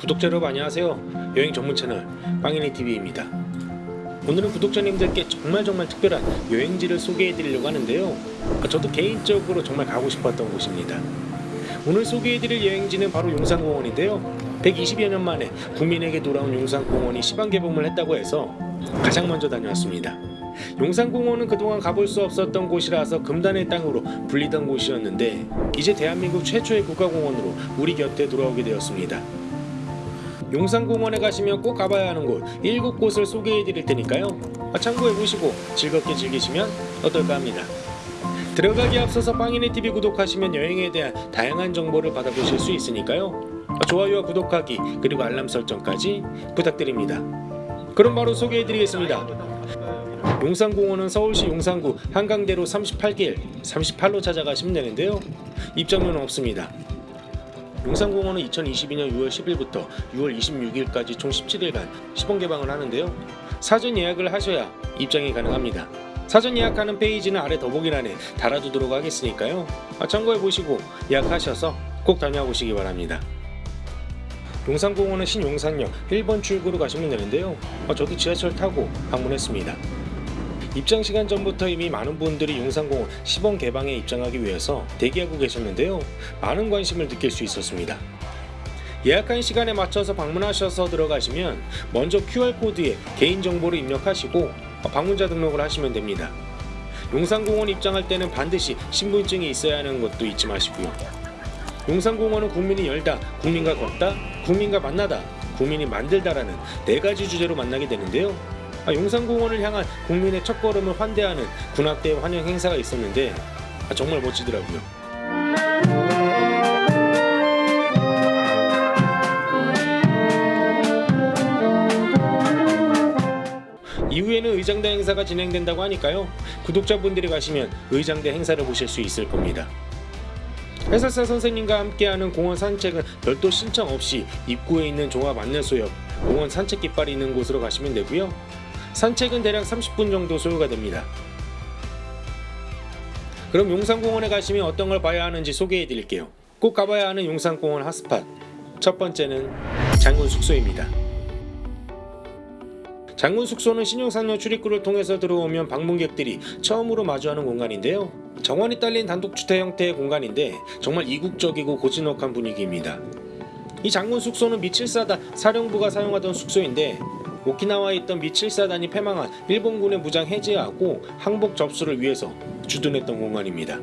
구독자 여러분 안녕하세요. 여행 전문 채널 빵이네TV입니다. 오늘은 구독자님들께 정말 정말 특별한 여행지를 소개해 드리려고 하는데요. 저도 개인적으로 정말 가고 싶었던 곳입니다. 오늘 소개해 드릴 여행지는 바로 용산공원인데요. 120여 년 만에 국민에게 돌아온 용산공원이 시방 개봉을 했다고 해서 가장 먼저 다녀왔습니다. 용산공원은 그동안 가볼 수 없었던 곳이라서 금단의 땅으로 불리던 곳이었는데 이제 대한민국 최초의 국가공원으로 우리 곁에 돌아오게 되었습니다 용산공원에 가시면 꼭 가봐야 하는 곳. 7곳을 소개해 드릴 테니까요. 아, 참고해 보시고 즐겁게 즐기시면 어떨까 합니다. 들어가기 앞서서 빵이네TV 구독하시면 여행에 대한 다양한 정보를 받아보실 수 있으니까요. 아, 좋아요와 구독하기 그리고 알람 설정까지 부탁드립니다. 그럼 바로 소개해 드리겠습니다. 용산공원은 서울시 용산구 한강대로 38길 38로 찾아가시면 되는데요. 입장료는 없습니다 용산공원은 2022년 6월 10일부터 6월 26일까지 총 17일간 시범 개방을 하는데요. 사전 예약을 하셔야 입장이 가능합니다. 사전 예약하는 페이지는 아래 더보기란에 달아두도록 하겠으니까요. 아, 참고해 보시고 예약하셔서 꼭 다녀와 보시기 바랍니다. 용산공원은 신용산역 1번 출구로 가시면 되는데요. 아, 저도 지하철 타고 방문했습니다. 입장 시간 전부터 이미 많은 분들이 용산공원 시범 개방에 입장하기 위해서 대기하고 계셨는데요. 많은 관심을 느낄 수 있었습니다. 예약한 시간에 맞춰서 방문하셔서 들어가시면 먼저 QR코드에 개인정보를 입력하시고 방문자 등록을 하시면 됩니다. 용산공원 입장할 때는 반드시 신분증이 있어야 하는 것도 잊지 마시고요. 용산공원은 국민이 열다, 국민과 걷다, 국민과 만나다, 국민이 만들다라는 네 가지 주제로 만나게 되는데요. 아, 용산공원을 향한 국민의 첫걸음을 환대하는 군악대 환영 행사가 있었는데 아, 정말 멋지더라고요. 이후에는 의장대 행사가 진행된다고 하니까요. 구독자분들이 가시면 의장대 행사를 보실 수 있을 겁니다. 해설사 선생님과 함께하는 공원 산책은 별도 신청 없이 입구에 있는 종합 안내소 옆 공원 산책 깃발이 있는 곳으로 가시면 되고요. 산책은 대략 30분 정도 소요가 됩니다. 그럼 용산공원에 가시면 어떤 걸 봐야 하는지 소개해 드릴게요. 꼭 가봐야 하는 용산공원 핫스팟. 첫 번째는 장군 숙소입니다. 장군 숙소는 신용산역 출입구를 통해서 들어오면 방문객들이 처음으로 마주하는 공간인데요. 정원이 딸린 단독주택 형태의 공간인데 정말 이국적이고 고즈넉한 분위기입니다. 이 장군 숙소는 미7사단 사령부가 사용하던 숙소인데 오키나와에 있던 미 7사단이 패망한 일본군의 무장 해제하고 항복 접수를 위해서 주둔했던 공간입니다.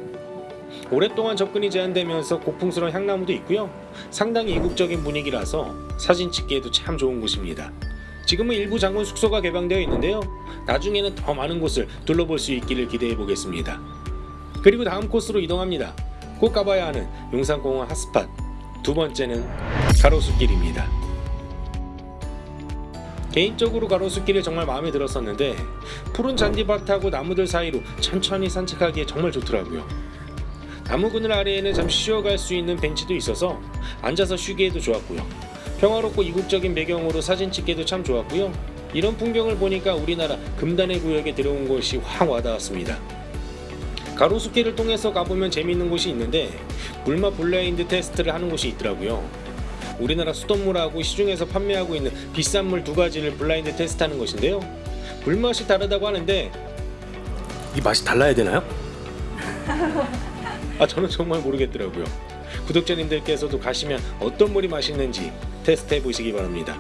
오랫동안 접근이 제한되면서 고풍스러운 향나무도 있고요. 상당히 이국적인 분위기라서 사진 찍기에도 참 좋은 곳입니다. 지금은 일부 장군 숙소가 개방되어 있는데요. 나중에는 더 많은 곳을 둘러볼 수 있기를 기대해 보겠습니다. 그리고 다음 코스로 이동합니다. 꼭 가봐야 하는 용산공원 핫스팟 두 번째는 가로수길입니다. 개인적으로 가로수길이 정말 마음에 들었었는데 푸른 잔디밭하고 나무들 사이로 천천히 산책하기에 정말 좋더라고요. 나무 그늘 아래에는 잠시 쉬어갈 수 있는 벤치도 있어서 앉아서 쉬기에도 좋았고요. 평화롭고 이국적인 배경으로 사진 찍기도 참 좋았고요. 이런 풍경을 보니까 우리나라 금단의 구역에 들어온 것이 확 와닿았습니다. 가로수길을 통해서 가보면 재미있는 곳이 있는데 물맛 블라인드 테스트를 하는 곳이 있더라고요. 우리나라 수돗물하고 시중에서 판매하고 있는 비싼 물 두 가지를 블라인드 테스트하는 것인데요. 물맛이 다르다고 하는데 이 맛이 달라야 되나요? 아 저는 정말 모르겠더라고요. 구독자님들께서도 가시면 어떤 물이 맛있는지 테스트해 보시기 바랍니다.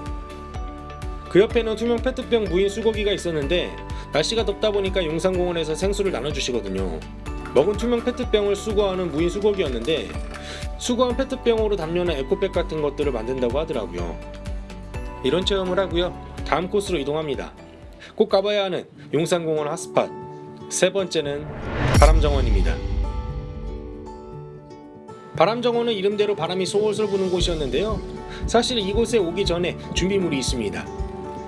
그 옆에는 투명 페트병 무인 수거기가 있었는데 날씨가 덥다 보니까 용산공원에서 생수를 나눠주시거든요. 먹은 투명 페트병을 수거하는 무인 수거기였는데 수거한 페트병으로 담요나 에코백 같은 것들을 만든다고 하더라고요. 이런 체험을 하고요. 다음 코스로 이동합니다. 꼭 가봐야 하는 용산공원 핫스팟 세 번째는 바람정원입니다. 바람정원은 이름대로 바람이 솔솔 부는 곳이었는데요. 사실 이곳에 오기 전에 준비물이 있습니다.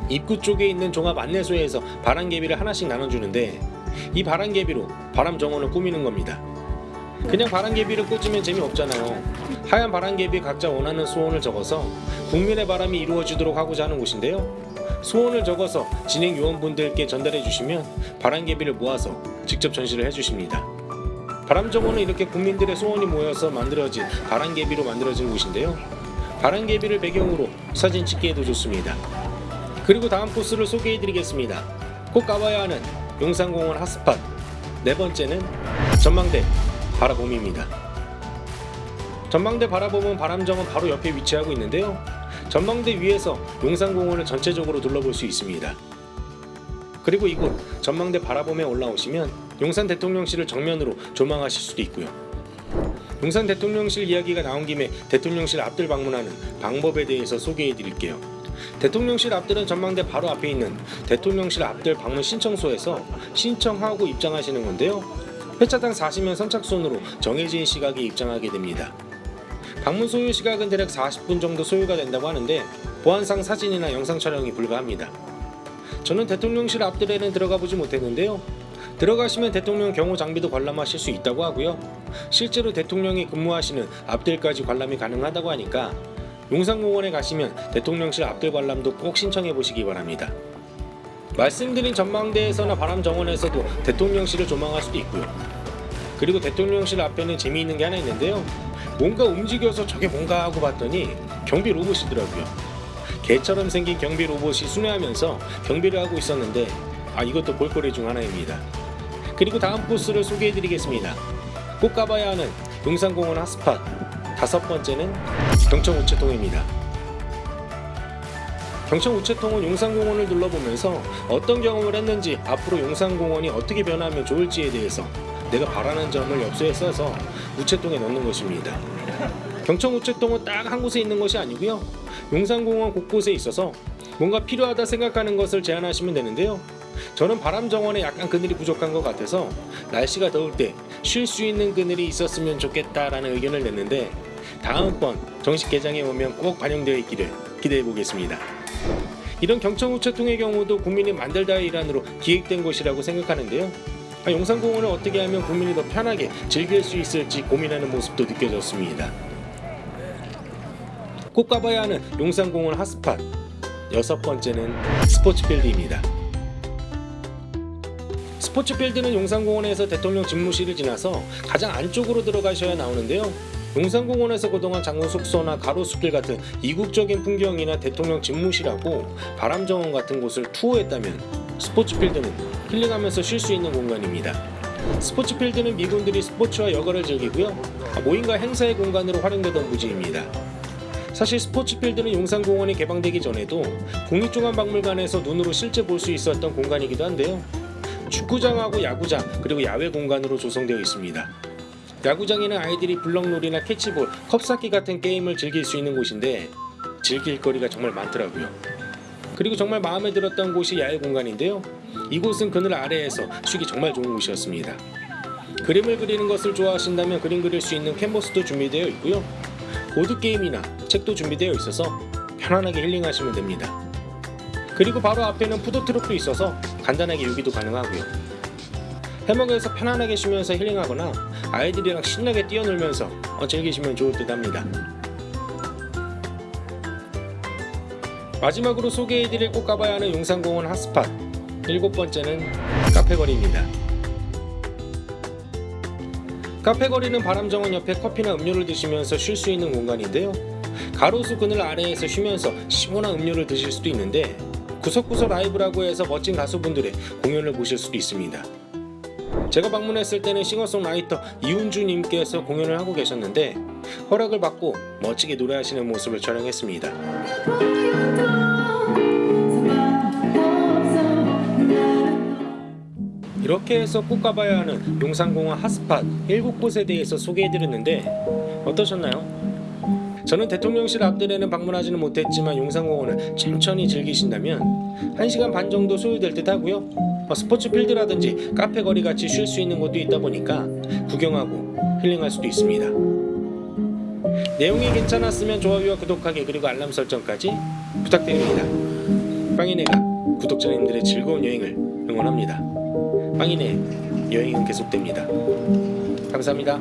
입구 쪽에 있는 종합 안내소에서 바람개비를 하나씩 나눠주는데 이 바람개비로 바람 정원을 꾸미는 겁니다. 그냥 바람개비를 꽂으면 재미없잖아요. 하얀 바람개비 각자 원하는 소원을 적어서 국민의 바람이 이루어지도록 하고자 하는 곳인데요. 소원을 적어서 진행 요원분들께 전달해 주시면 바람개비를 모아서 직접 전시를 해 주십니다. 바람정원은 이렇게 국민들의 소원이 모여서 만들어진 바람개비로 만들어진 곳인데요. 바람개비를 배경으로 사진 찍기에도 좋습니다. 그리고 다음 코스를 소개해 드리겠습니다. 꼭 가봐야 하는 용산공원 핫스팟 네 번째는 전망대 바라봄입니다. 전망대 바라봄은 바람정원 바로 옆에 위치하고 있는데요. 전망대 위에서 용산공원을 전체적으로 둘러볼 수 있습니다. 그리고 이곳 전망대 바라봄에 올라오시면 용산 대통령실을 정면으로 조망하실 수도 있고요. 용산 대통령실 이야기가 나온 김에 대통령실 앞들 방문하는 방법에 대해서 소개해 드릴게요. 대통령실 앞들은 전망대 바로 앞에 있는 대통령실 앞들 방문 신청소에서 신청하고 입장하시는 건데요. 회차당 40면 선착순으로 정해진 시각에 입장하게 됩니다. 방문 소요 시각은 대략 40분 정도 소요가 된다고 하는데 보안상 사진이나 영상 촬영이 불가합니다. 저는 대통령실 앞들에는 들어가 보지 못했는데요. 들어가시면 대통령 경호 장비도 관람하실 수 있다고 하고요. 실제로 대통령이 근무하시는 앞들까지 관람이 가능하다고 하니까 용산공원에 가시면 대통령실 앞들 관람도 꼭 신청해 보시기 바랍니다. 말씀드린 전망대에서나 바람정원에서도 대통령실을 조망할 수도 있고요. 그리고 대통령실 앞에는 재미있는 게 하나 있는데요. 뭔가 움직여서 저게 뭔가 하고 봤더니 경비 로봇이더라고요. 개처럼 생긴 경비 로봇이 순회하면서 경비를 하고 있었는데 아 이것도 볼거리 중 하나입니다. 그리고 다음 코스를 소개해 드리겠습니다. 꼭 가봐야 하는 용산공원 핫스팟 다섯 번째는 경청 우체통입니다. 경청 우체통은 용산공원을 둘러보면서 어떤 경험을 했는지 앞으로 용산공원이 어떻게 변하면 좋을지에 대해서 내가 바라는 점을 엽서에 써서 우체통에 넣는 것입니다. 경청 우체통은 딱 한 곳에 있는 것이 아니고요. 용산공원 곳곳에 있어서 뭔가 필요하다 생각하는 것을 제안하시면 되는데요. 저는 바람 정원에 약간 그늘이 부족한 것 같아서 날씨가 더울 때 쉴 수 있는 그늘이 있었으면 좋겠다라는 의견을 냈는데 다음번 정식 개장에 오면 꼭 반영되어 있기를 기대해 보겠습니다. 이런 경청우체통의 경우도 국민이 만들다의 일환으로 기획된 곳이라고 생각하는데요. 아, 용산공원을 어떻게 하면 국민이 더 편하게 즐길 수 있을지 고민하는 모습도 느껴졌습니다. 꼭 가봐야 하는 용산공원 핫스팟 여섯 번째는 스포츠필드입니다. 스포츠필드는 용산공원에서 대통령 집무실을 지나서 가장 안쪽으로 들어가셔야 나오는데요. 용산공원에서 그동안 장군 숙소나 가로수길 같은 이국적인 풍경이나 대통령 집무실하고 바람정원 같은 곳을 투어했다면 스포츠필드는 힐링하면서 쉴 수 있는 공간입니다. 스포츠필드는 미군들이 스포츠와 여가를 즐기고요. 모임과 행사의 공간으로 활용되던 부지입니다. 사실 스포츠필드는 용산공원이 개방되기 전에도 국립중앙박물관에서 눈으로 실제 볼 수 있었던 공간이기도 한데요. 축구장하고 야구장 그리고 야외 공간으로 조성되어 있습니다. 야구장에는 아이들이 블럭놀이나 캐치볼, 컵쌓기 같은 게임을 즐길 수 있는 곳인데 즐길 거리가 정말 많더라고요. 그리고 정말 마음에 들었던 곳이 야외 공간인데요. 이곳은 그늘 아래에서 쉬기 정말 좋은 곳이었습니다. 그림을 그리는 것을 좋아하신다면 그림 그릴 수 있는 캔버스도 준비되어 있고요. 보드게임이나 책도 준비되어 있어서 편안하게 힐링하시면 됩니다. 그리고 바로 앞에는 푸드트럭도 있어서 간단하게 요기도 가능하고요. 해먹에서 편안하게 쉬면서 힐링하거나 아이들이랑 신나게 뛰어놀면서 어, 즐기시면 좋을 듯 합니다. 마지막으로 소개해드릴 꼭 가봐야 하는 용산공원 핫스팟 일곱 번째는 카페거리입니다. 카페거리는 바람정원 옆에 커피나 음료를 드시면서 쉴 수 있는 공간인데요. 가로수 그늘 아래에서 쉬면서 시원한 음료를 드실 수도 있는데 구석구석 라이브라고 해서 멋진 가수분들의 공연을 보실 수도 있습니다. 제가 방문했을 때는 싱어송라이터 이훈주님께서 공연을 하고 계셨는데 허락을 받고 멋지게 노래하시는 모습을 촬영했습니다. 이렇게 해서 꼭 가봐야 하는 용산공원 핫스팟 7곳에 대해서 소개해드렸는데 어떠셨나요? 저는 대통령실 앞들에는 방문하지는 못했지만 용산공원을 천천히 즐기신다면 1시간 반 정도 소요될 듯 하고요 어, 스포츠 필드라든지 카페 거리 같이 쉴 수 있는 곳도 있다 보니까 구경하고 힐링할 수도 있습니다. 내용이 괜찮았으면 좋아요와 구독하기 그리고 알람 설정까지 부탁드립니다. 빵이네가 구독자님들의 즐거운 여행을 응원합니다. 빵이네 여행은 계속됩니다. 감사합니다